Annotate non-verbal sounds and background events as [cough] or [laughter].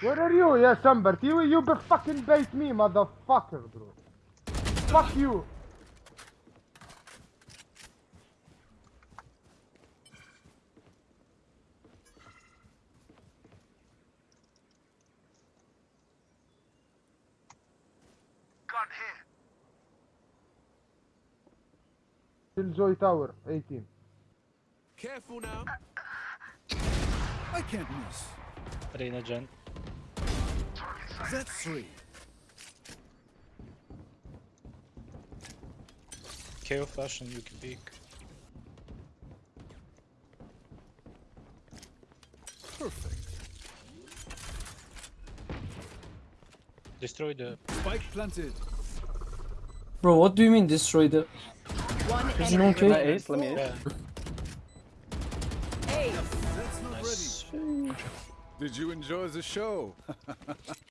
Where are you? Yes, Sunbert. You, you be fucking bait me, motherfucker, bro. Fuck you. Enjoy Joy Tower, 18. Careful now. I can't miss. Reyna Gen. That's three. KAY/O flash and you can peek. Perfect. Destroy the Spike planted. Bro, what do you mean destroy the... One There's enemy no Ace, let me ace. yeah. Ace. Did you enjoy the show? [laughs]